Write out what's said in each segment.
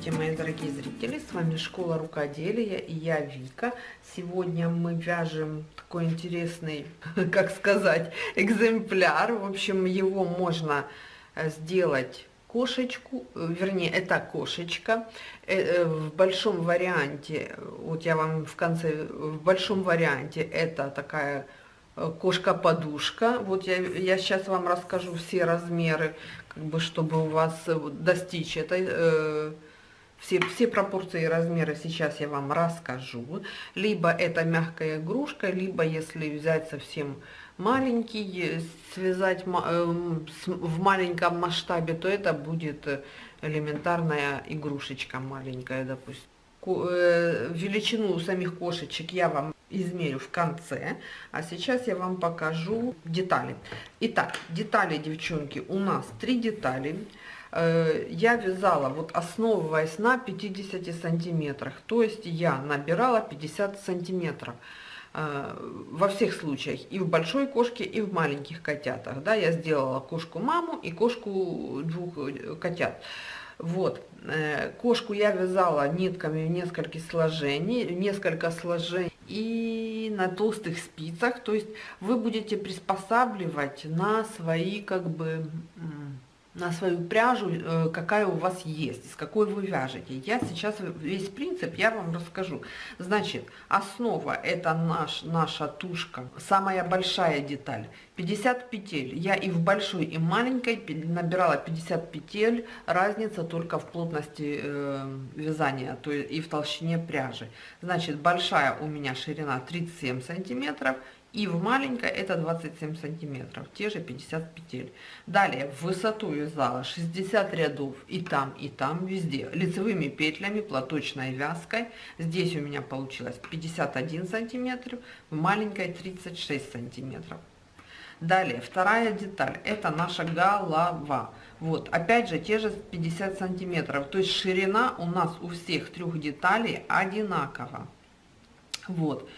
Здравствуйте, мои дорогие зрители! С вами Школа Рукоделия и я Вика. Сегодня мы вяжем такой интересный, как сказать, экземпляр. В общем, его можно э, сделать кошечку, э, вернее, это кошечка. Э, в большом варианте, вот я вам в конце, в большом варианте это такая кошка-подушка. Вот я, я сейчас вам расскажу все размеры, как бы, чтобы у вас достичь этой, э, все, все пропорции и размеры сейчас я вам расскажу. Либо это мягкая игрушка, либо если взять совсем маленький, связать э, в маленьком масштабе, то это будет элементарная игрушечка маленькая, допустим. Э, величину самих кошечек я вам измерю в конце, а сейчас я вам покажу детали. Итак, детали, девчонки, у нас три детали. Э, я вязала, вот основываясь на 50 сантиметрах, то есть я набирала 50 сантиметров э, во всех случаях, и в большой кошке, и в маленьких котятах. Да, я сделала кошку-маму и кошку двух котят. Вот, э, кошку я вязала нитками в несколько сложений, несколько сложений и на толстых спицах, то есть вы будете приспосабливать на свои как бы на свою пряжу, э, какая у вас есть, с какой вы вяжете. Я сейчас весь принцип я вам расскажу. Значит, основа это наш, наша тушка, самая большая деталь. 50 петель. Я и в большой, и маленькой набирала 50 петель. Разница только в плотности э, вязания, то есть и в толщине пряжи. Значит, большая у меня ширина 37 сантиметров и в маленькой это 27 сантиметров, те же 50 петель. Далее в высоту вязала 60 рядов и там, и там, везде, лицевыми петлями, платочной вязкой. Здесь у меня получилось 51 сантиметр, в маленькой 36 сантиметров. Далее, вторая деталь, это наша голова. Вот, опять же, те же 50 сантиметров, то есть ширина у нас у всех трех деталей одинакова. Вот.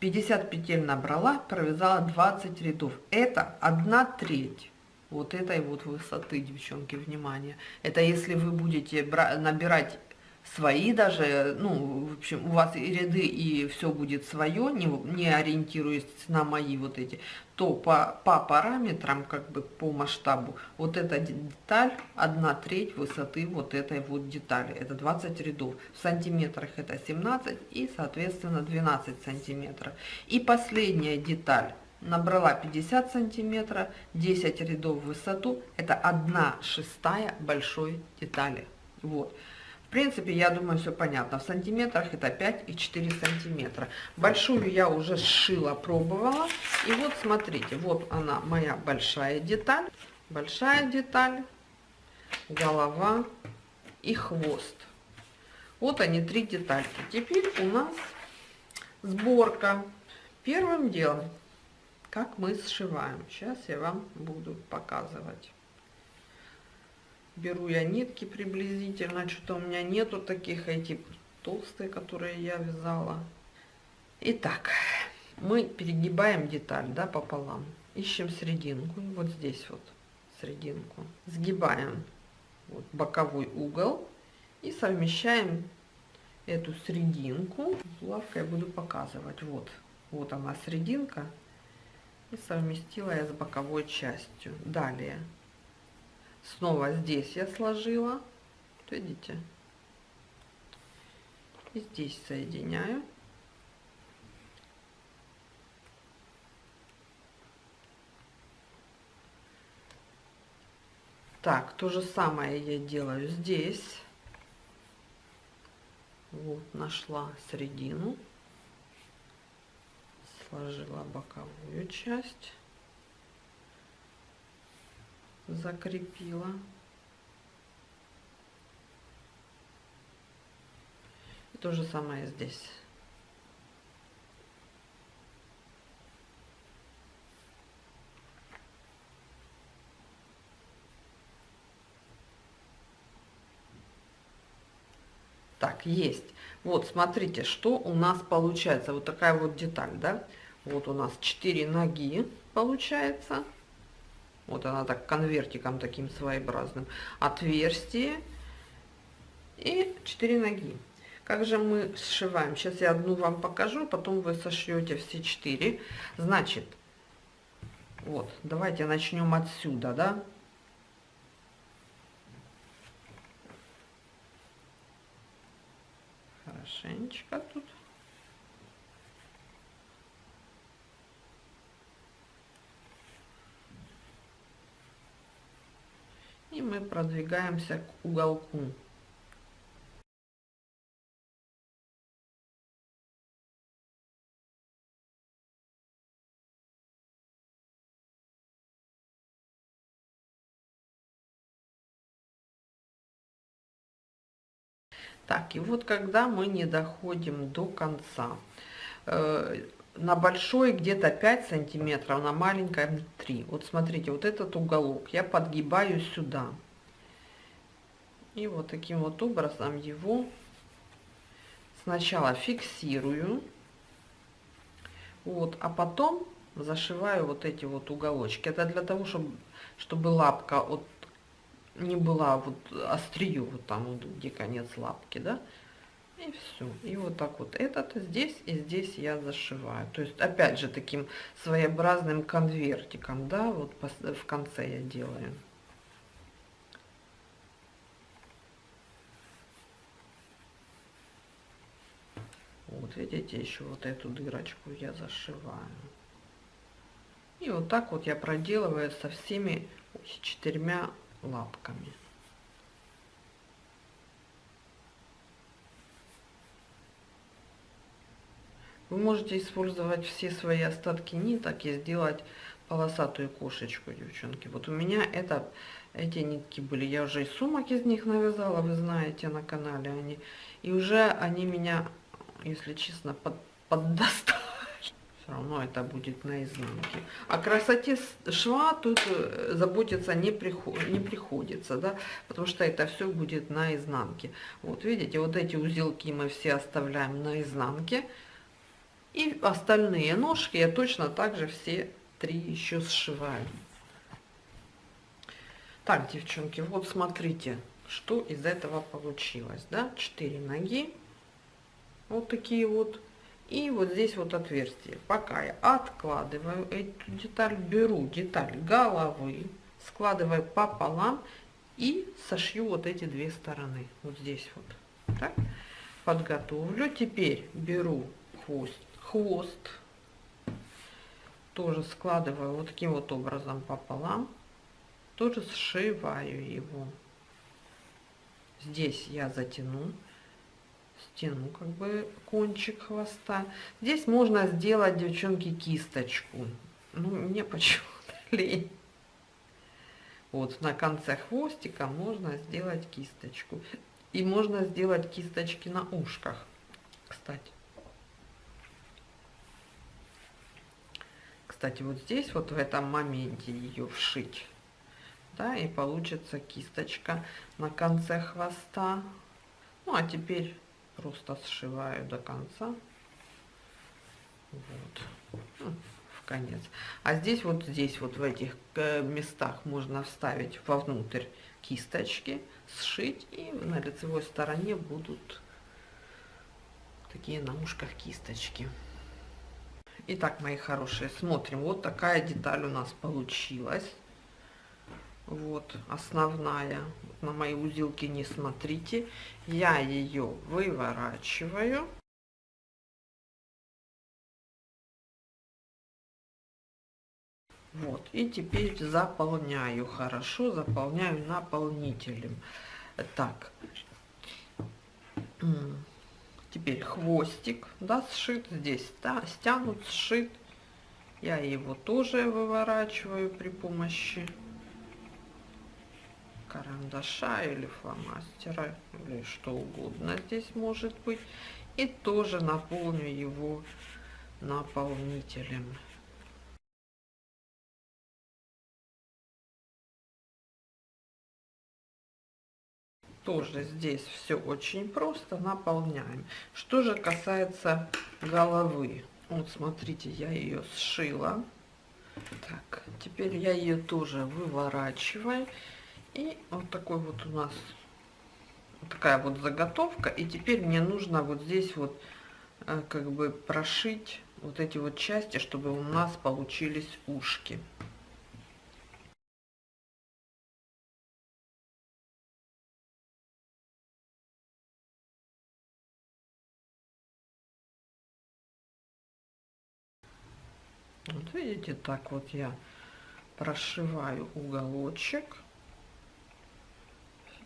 50 петель набрала, провязала 20 рядов. Это 1 треть вот этой вот высоты, девчонки, внимание. Это если вы будете набирать свои даже, ну, в общем, у вас и ряды, и все будет свое, не, не ориентируясь на мои вот эти, то по, по параметрам, как бы по масштабу, вот эта деталь, одна треть высоты вот этой вот детали, это 20 рядов, в сантиметрах это 17 и, соответственно, 12 сантиметров. И последняя деталь, набрала 50 сантиметров, 10 рядов в высоту, это 1 шестая большой детали, вот. В принципе, я думаю, все понятно. В сантиметрах это 5 и 4 сантиметра. Большую я уже сшила, пробовала. И вот смотрите, вот она моя большая деталь. Большая деталь, голова и хвост. Вот они, три детальки. Теперь у нас сборка. Первым делом, как мы сшиваем. Сейчас я вам буду показывать беру я нитки приблизительно, что-то у меня нету таких, эти толстые, которые я вязала. Итак, мы перегибаем деталь, да, пополам, ищем серединку, вот здесь вот серединку, сгибаем вот боковой угол и совмещаем эту серединку. Лавкой буду показывать, вот, вот она серединка, и совместила я с боковой частью. Далее Снова здесь я сложила. Видите? И здесь соединяю. Так, то же самое я делаю здесь. Вот, нашла середину. Сложила боковую часть закрепила. И то же самое здесь. Так, есть. Вот, смотрите, что у нас получается. Вот такая вот деталь, да? Вот у нас 4 ноги получается. Вот она так конвертиком таким своеобразным. Отверстие. и 4 ноги. Как же мы сшиваем? Сейчас я одну вам покажу, потом вы сошьете все 4. Значит, вот, давайте начнем отсюда, да? Хорошенечко тут. И мы продвигаемся к уголку. Так, и вот когда мы не доходим до конца, э, на большой где-то 5 сантиметров, на маленькой 3. Вот смотрите, вот этот уголок я подгибаю сюда. И вот таким вот образом его сначала фиксирую. Вот, а потом зашиваю вот эти вот уголочки. Это для того, чтобы, чтобы лапка от не была вот острию, вот там, вот, где конец лапки, да, и все. И вот так вот этот здесь и здесь я зашиваю. То есть, опять же, таким своеобразным конвертиком, да, вот в конце я делаю. Вот видите, еще вот эту дырочку я зашиваю. И вот так вот я проделываю со всеми четырьмя лапками. Вы можете использовать все свои остатки ниток и сделать полосатую кошечку, девчонки. Вот у меня это, эти нитки были. Я уже и сумок из них навязала, вы знаете, на канале они. И уже они меня, если честно, под, поддостали все равно это будет на изнанке. О красоте шва тут э, заботиться не, приход, не приходится, да, потому что это все будет на изнанке. Вот видите, вот эти узелки мы все оставляем на изнанке. И остальные ножки я точно так же все три еще сшиваю. Так, девчонки, вот смотрите, что из этого получилось, да, 4 ноги, вот такие вот, и вот здесь вот отверстие. Пока я откладываю эту деталь, беру деталь головы, складываю пополам и сошью вот эти две стороны. Вот здесь вот. Так. Подготовлю. Теперь беру хвост, хвост. Тоже складываю вот таким вот образом пополам. Тоже сшиваю его. Здесь я затяну стяну как бы кончик хвоста. Здесь можно сделать, девчонки, кисточку. Ну, мне почему-то лень. Вот на конце хвостика можно сделать кисточку. И можно сделать кисточки на ушках, кстати. Кстати, вот здесь, вот в этом моменте ее вшить. Да, и получится кисточка на конце хвоста. Ну, а теперь просто сшиваю до конца вот ну, в конец а здесь вот здесь вот в этих э, местах можно вставить вовнутрь кисточки сшить и на лицевой стороне будут такие на ушках кисточки Итак, мои хорошие, смотрим. Вот такая деталь у нас получилась. Вот основная. На мои узелки не смотрите. Я ее выворачиваю. Вот, и теперь заполняю хорошо, заполняю наполнителем. Так, теперь хвостик, да, сшит здесь, да, стянут, сшит. Я его тоже выворачиваю при помощи карандаша или фломастера или что угодно здесь может быть и тоже наполню его наполнителем тоже здесь все очень просто наполняем что же касается головы вот смотрите я ее сшила так теперь я ее тоже выворачиваю и вот такой вот у нас такая вот заготовка. И теперь мне нужно вот здесь вот э, как бы прошить вот эти вот части, чтобы у нас получились ушки. Вот видите, так вот я прошиваю уголочек,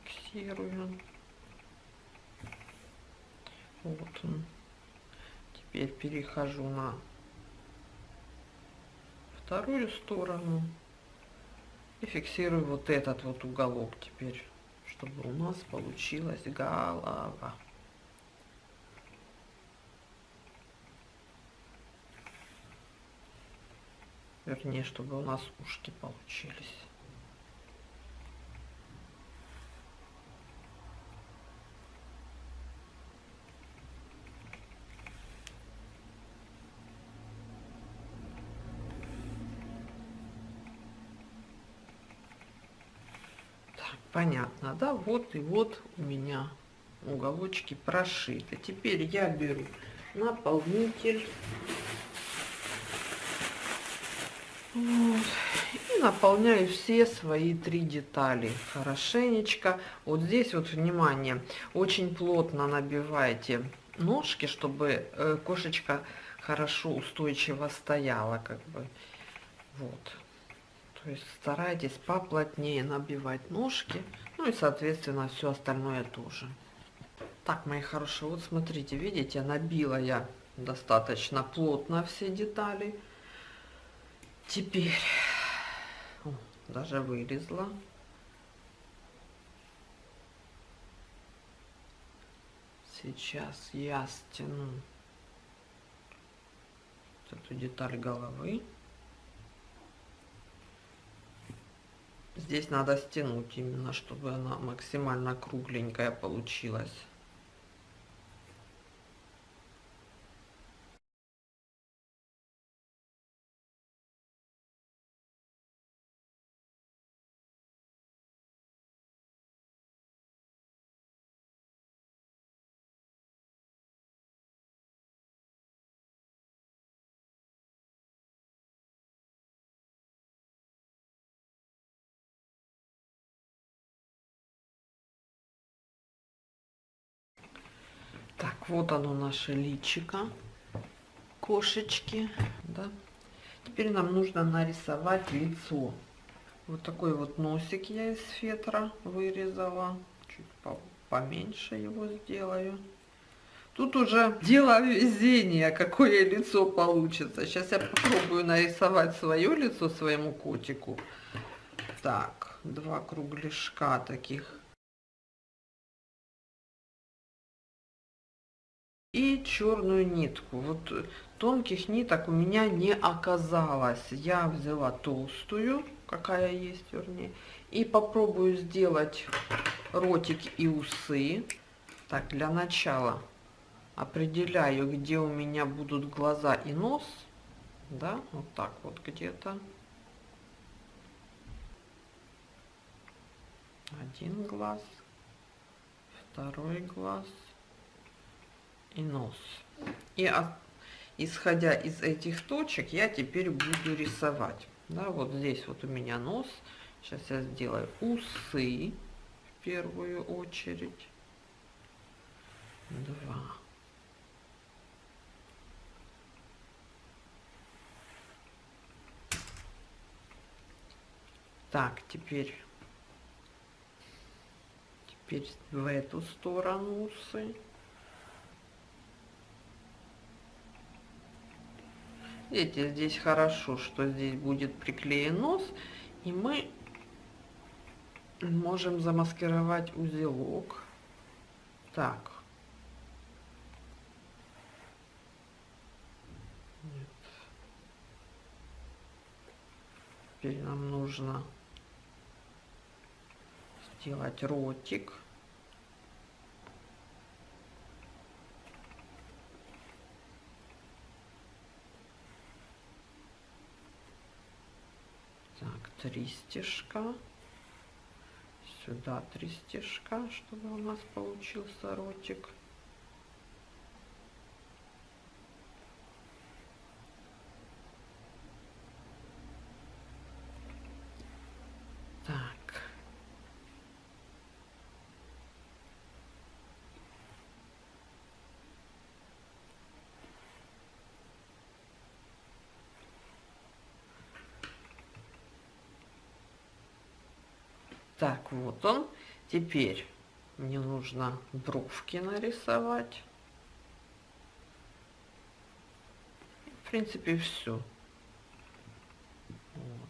фиксирую. Вот он. Теперь перехожу на вторую сторону и фиксирую вот этот вот уголок теперь, чтобы у нас получилась голова. Вернее, чтобы у нас ушки получились. Понятно, да? Вот и вот у меня уголочки прошиты. Теперь я беру наполнитель Вот. И наполняю все свои три детали хорошенечко. Вот здесь вот, внимание, очень плотно набивайте ножки, чтобы э, кошечка хорошо устойчиво стояла, как бы. Вот. То есть старайтесь поплотнее набивать ножки, ну и, соответственно, все остальное тоже. Так, мои хорошие, вот смотрите, видите, набила я достаточно плотно все детали. Теперь О, даже вылезла. Сейчас я стяну эту деталь головы. Здесь надо стянуть именно, чтобы она максимально кругленькая получилась. Вот оно наше личико кошечки, да. Теперь нам нужно нарисовать лицо. Вот такой вот носик я из фетра вырезала. Чуть поменьше его сделаю. Тут уже дело везения, какое лицо получится. Сейчас я попробую нарисовать свое лицо своему котику. Так, два кругляшка таких и черную нитку. Вот тонких ниток у меня не оказалось. Я взяла толстую, какая есть, вернее, и попробую сделать ротик и усы. Так, для начала определяю, где у меня будут глаза и нос. Да, вот так вот где-то. Один глаз, второй глаз и нос. И от, исходя из этих точек я теперь буду рисовать. Да, вот здесь вот у меня нос. Сейчас я сделаю усы в первую очередь. Два. Так, теперь, теперь в эту сторону усы. Видите, здесь хорошо, что здесь будет приклеен нос, и мы можем замаскировать узелок. Так. Нет. Теперь нам нужно сделать ротик. Так, три стежка. сюда три стежка, чтобы у нас получился ротик. Так. Так, вот он. Теперь мне нужно бровки нарисовать. В принципе, все. Вот.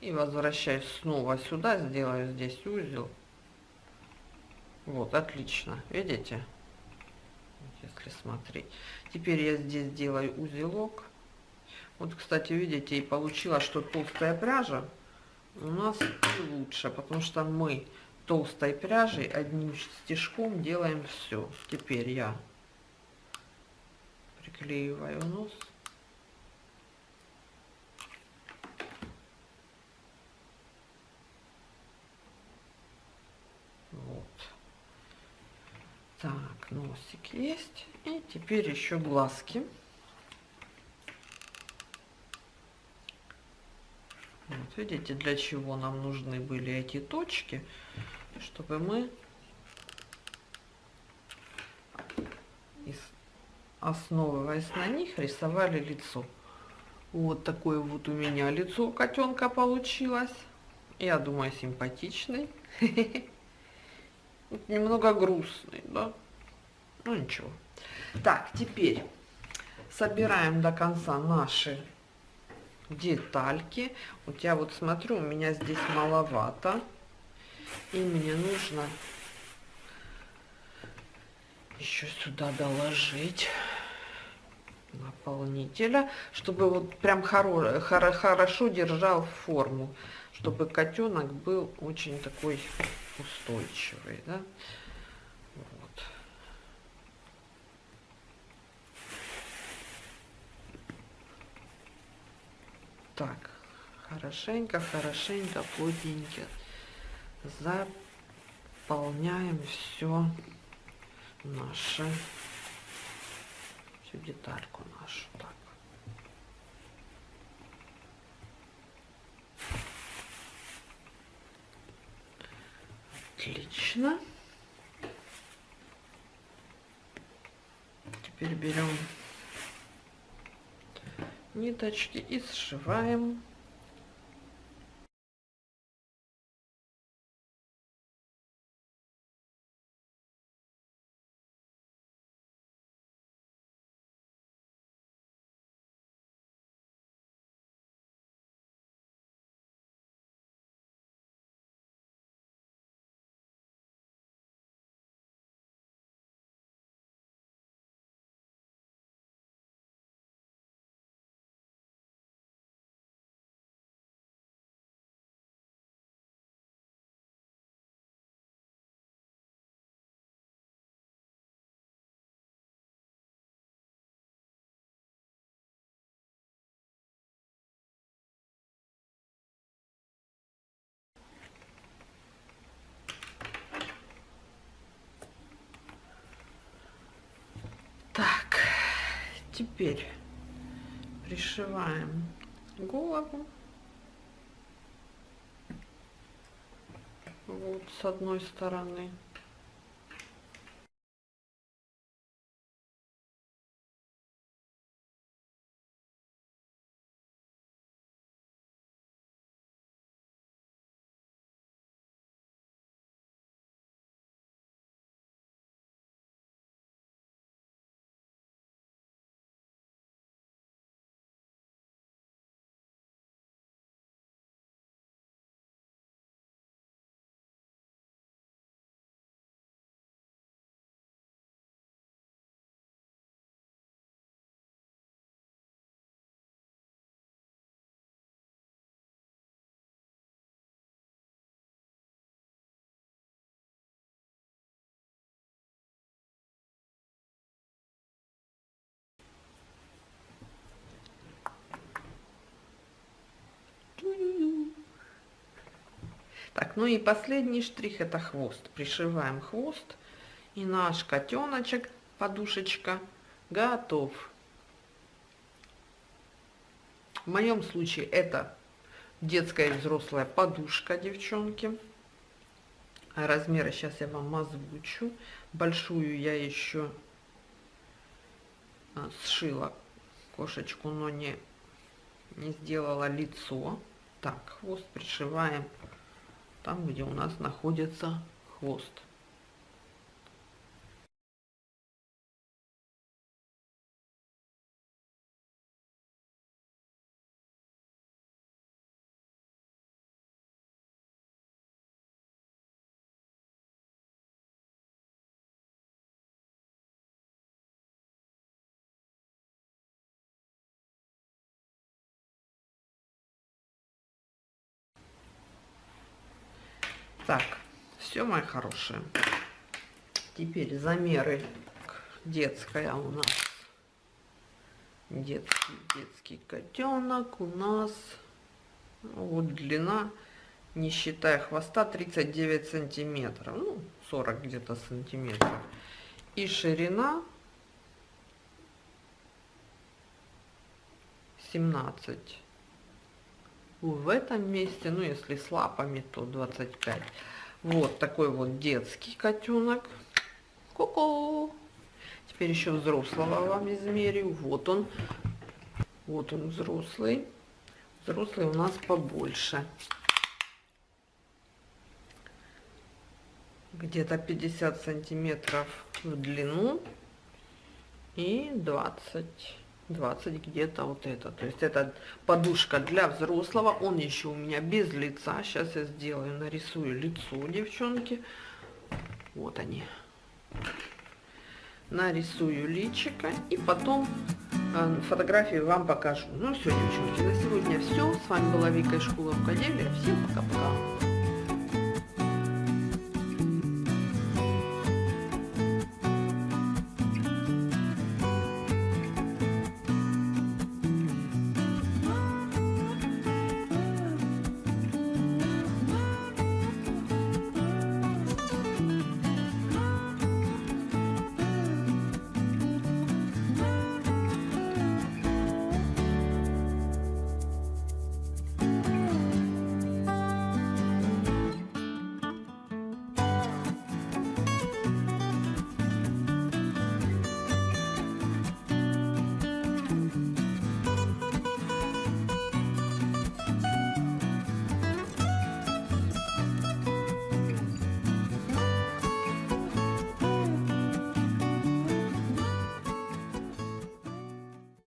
И возвращаюсь снова сюда, сделаю здесь узел. Вот, отлично. Видите? Если смотреть. Теперь я здесь делаю узелок. Вот, кстати, видите, и получилось, что толстая пряжа у нас лучше, потому что мы толстой пряжей одним стежком делаем все. Теперь я приклеиваю нос. Вот. Так, носик есть. И теперь еще глазки. Вот видите, для чего нам нужны были эти точки, чтобы мы основываясь на них, рисовали лицо. Вот такое вот у меня лицо котенка получилось. Я думаю, симпатичный. Немного грустный, да? Ну ничего. Так, теперь собираем до конца наши детальки. Вот я вот смотрю, у меня здесь маловато. И мне нужно еще сюда доложить наполнителя, чтобы вот прям хоро хоро хорошо держал форму, чтобы котенок был очень такой устойчивый, да. Так, хорошенько, хорошенько, плотненько заполняем все наше, всю детальку нашу. Так. Отлично. Теперь берем ниточки и сшиваем Теперь пришиваем голову. Вот с одной стороны. Так, ну и последний штрих это хвост. Пришиваем хвост. И наш котеночек, подушечка, готов. В моем случае это детская и взрослая подушка, девчонки. Размеры сейчас я вам озвучу. Большую я еще а, сшила кошечку, но не, не сделала лицо. Так, хвост пришиваем там, где у нас находится хвост. Так, все, мои хорошие. Теперь замеры детская у нас. Детский, детский котенок у нас. Вот длина, не считая хвоста, 39 сантиметров. Ну, 40 где-то сантиметров. И ширина 17 в этом месте, ну если с лапами, то 25. Вот такой вот детский котенок. Ку-ку. Теперь еще взрослого вам измерю. Вот он. Вот он взрослый. Взрослый у нас побольше. Где-то 50 сантиметров в длину и 20 20 где-то вот это. То есть это подушка для взрослого. Он еще у меня без лица. Сейчас я сделаю, нарисую лицо девчонки. Вот они. Нарисую личико и потом э, фотографии вам покажу. Ну все, девчонки, на сегодня все. С вами была Вика из школы рукоделия. Всем пока-пока.